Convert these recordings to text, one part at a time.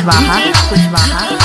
Kushwaha Kushwaha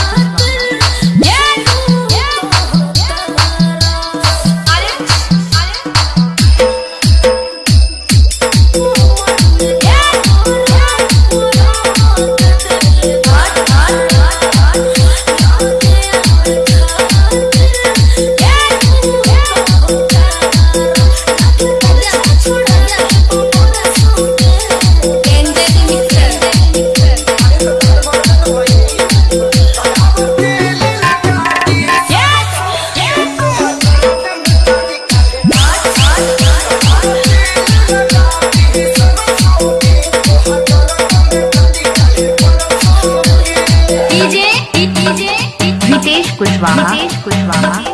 妈妈是妈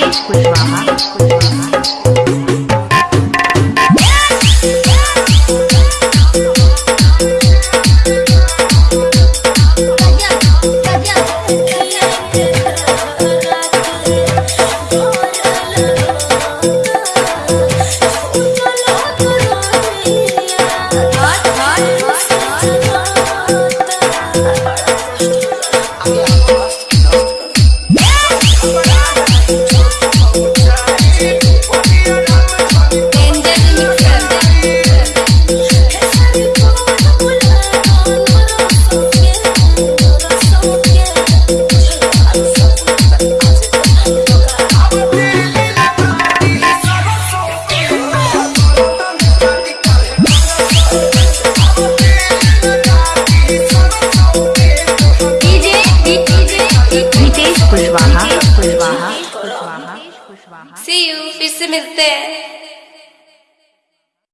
会说话，会说话。खुशवाहा। Kushwaha see you फिर से मिलते हैं।